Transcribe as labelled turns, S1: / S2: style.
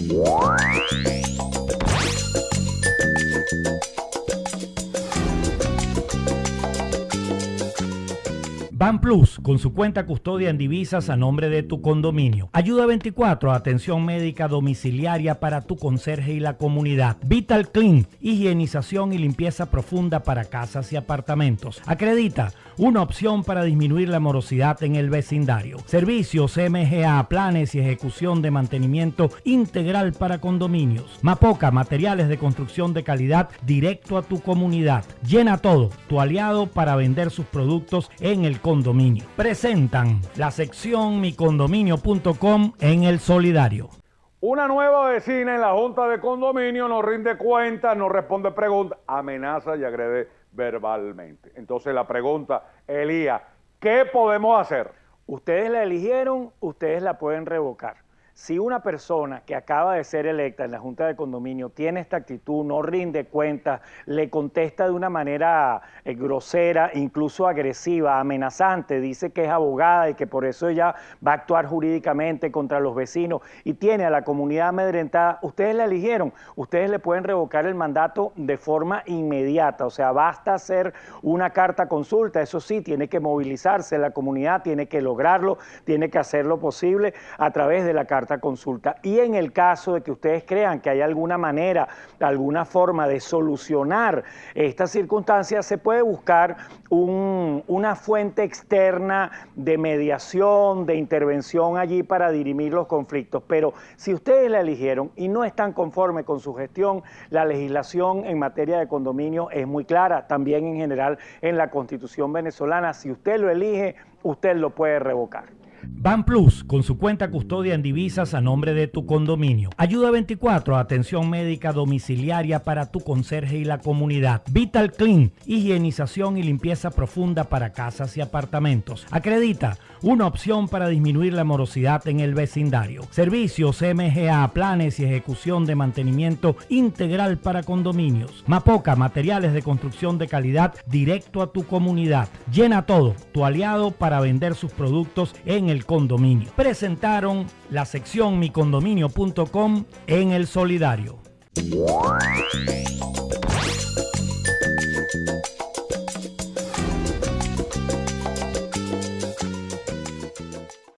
S1: Thank you. Ban Plus, con su cuenta custodia en divisas a nombre de tu condominio. Ayuda 24, atención médica domiciliaria para tu conserje y la comunidad. Vital Clean, higienización y limpieza profunda para casas y apartamentos. Acredita, una opción para disminuir la morosidad en el vecindario. Servicios MGA, planes y ejecución de mantenimiento integral para condominios. Mapoca, materiales de construcción de calidad directo a tu comunidad. Llena todo, tu aliado para vender sus productos en el condominio. Presentan la sección micondominio.com en el solidario.
S2: Una nueva vecina en la Junta de Condominio nos rinde cuentas, nos responde preguntas, amenaza y agrede verbalmente. Entonces la pregunta, Elías, ¿qué podemos hacer?
S3: Ustedes la eligieron, ustedes la pueden revocar si una persona que acaba de ser electa en la Junta de Condominio tiene esta actitud, no rinde cuentas, le contesta de una manera eh, grosera, incluso agresiva, amenazante, dice que es abogada y que por eso ella va a actuar jurídicamente contra los vecinos y tiene a la comunidad amedrentada, ustedes la eligieron, ustedes le pueden revocar el mandato de forma inmediata, o sea, basta hacer una carta consulta, eso sí, tiene que movilizarse la comunidad, tiene que lograrlo, tiene que hacer lo posible a través de la carta consulta. Y en el caso de que ustedes crean que hay alguna manera, alguna forma de solucionar estas circunstancias, se puede buscar una fuente externa de mediación, de intervención allí para dirimir los conflictos. Pero si ustedes la eligieron y no están conformes con su gestión, la legislación en materia de condominio es muy clara, también en general en la constitución venezolana. Si usted lo elige, usted lo puede revocar.
S1: Ban Plus, con su cuenta custodia en divisas a nombre de tu condominio. Ayuda 24, atención médica domiciliaria para tu conserje y la comunidad. Vital Clean, higienización y limpieza profunda para casas y apartamentos. Acredita, una opción para disminuir la morosidad en el vecindario. Servicios MGA, planes y ejecución de mantenimiento integral para condominios. Mapoca, materiales de construcción de calidad directo a tu comunidad. Llena todo, tu aliado para vender sus productos en el condominio. Presentaron la sección micondominio.com en el solidario.